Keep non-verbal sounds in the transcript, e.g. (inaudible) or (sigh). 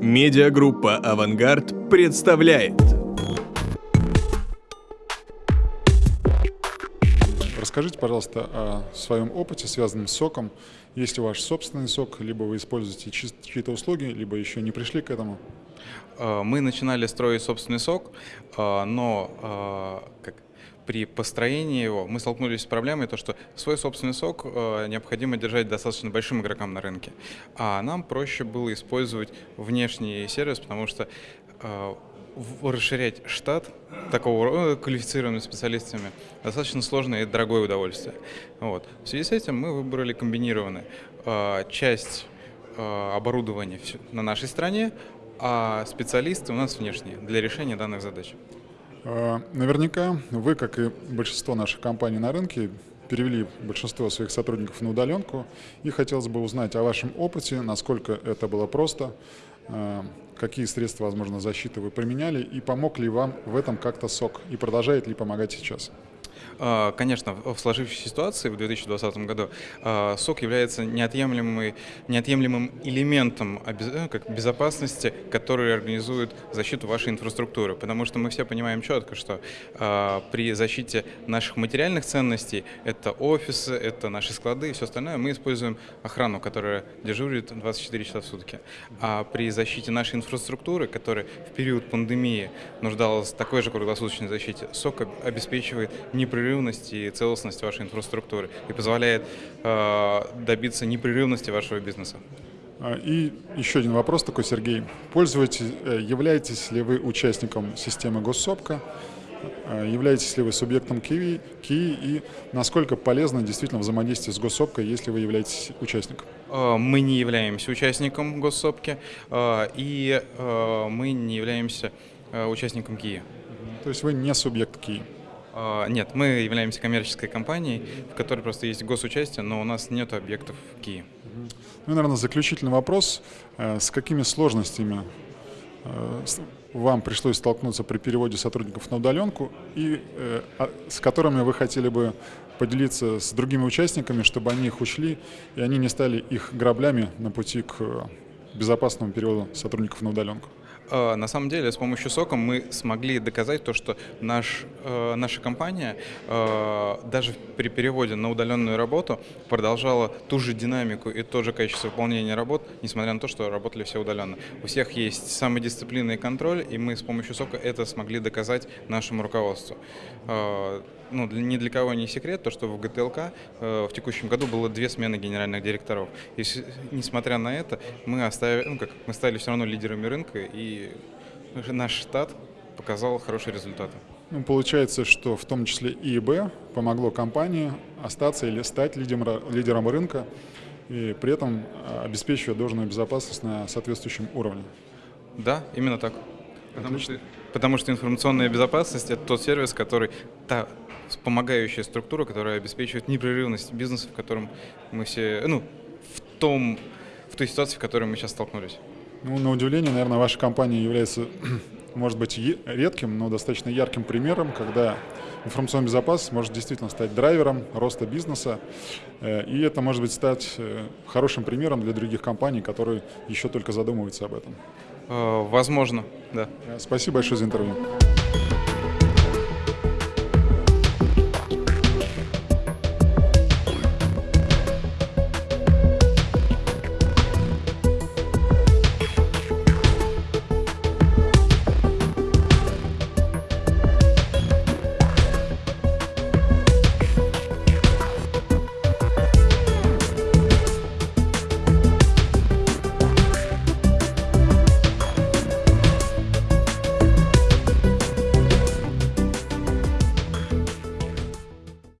Медиагруппа «Авангард» представляет. Расскажите, пожалуйста, о своем опыте, связанном с соком. Есть ли ваш собственный сок, либо вы используете чьи-то услуги, либо еще не пришли к этому? А, мы начинали строить собственный сок, а, но а, как, при построении его мы столкнулись с проблемой, то, что свой собственный сок необходимо держать достаточно большим игрокам на рынке. А нам проще было использовать внешний сервис, потому что расширять штат такого э, квалифицированными специалистами достаточно сложное и дорогое удовольствие. Вот. В связи с этим мы выбрали комбинированный. Часть оборудования на нашей стране, а специалисты у нас внешние для решения данных задач. А, наверняка вы, как и большинство наших компаний на рынке, перевели большинство своих сотрудников на удаленку, и хотелось бы узнать о вашем опыте, насколько это было просто, а, какие средства, возможно, защиты вы применяли, и помог ли вам в этом как-то СОК, и продолжает ли помогать сейчас. А, конечно, в сложившейся ситуации в 2020 году а, СОК является неотъемлемым, неотъемлемым элементом э, как безопасности, который организует защиту вашей инфраструктуры. Потому что мы все понимаем четко, что а, при защите наших материальных ценностей, это офисы, это наши склады и все остальное, мы используем охрану, которая дежурит 24 часа в сутки. А при защите нашей инфраструктуры, которая в период пандемии нуждалась в такой же круглосуточной защите, СОК обеспечивает непрерывность непрерывность и целостность вашей инфраструктуры и позволяет э, добиться непрерывности вашего бизнеса. А, и еще один вопрос такой, Сергей. Пользуетесь, э, являетесь ли вы участником системы Госсопка? А, являетесь ли вы субъектом КИВИ, КИИ и насколько полезно действительно взаимодействие с Госсопкой, если вы являетесь участником? Э, мы не являемся участником Госсопки и мы не являемся участником КИИ. То есть вы не субъект КИИ? А, нет, мы являемся коммерческой компанией, в которой просто есть госучастие, но у нас нет объектов в Киеве. Ну, наверное, заключительный вопрос. Э, с какими сложностями э, вам пришлось столкнуться при переводе сотрудников на удаленку и э, а, с которыми вы хотели бы поделиться с другими участниками, чтобы они их учли и они не стали их граблями на пути к безопасному переводу сотрудников на удаленку? А, на самом деле, с помощью сока мы смогли доказать то, что наш, э, наша компания э, даже при переводе на удаленную работу продолжала ту же динамику и то же качество выполнения работ, несмотря на то, что работали все удаленно. У всех есть самодисциплина и контроль, и мы с помощью сока это смогли доказать нашему руководству. Э, ну, ни для кого не секрет, то, что в ГТЛК в текущем году было две смены генеральных директоров. И несмотря на это, мы, оставили, ну, как, мы стали все равно лидерами рынка, и наш штат показал хорошие результаты. Ну, получается, что в том числе ИИБ помогло компании остаться или стать лидером, лидером рынка и при этом а, обеспечивая должную безопасность на соответствующем уровне. Да, именно так. Потому что, потому что информационная безопасность – это тот сервис, который, та помогающая структура, которая обеспечивает непрерывность бизнеса, в котором мы все, ну, в том, в той ситуации, в которой мы сейчас столкнулись. Ну, на удивление, наверное, ваша компания является, (clears throat) может быть, редким, но достаточно ярким примером, когда информационная безопасность может действительно стать драйвером роста бизнеса, э, и это может быть стать э, хорошим примером для других компаний, которые еще только задумываются об этом. Э, возможно, да. Спасибо большое за интервью.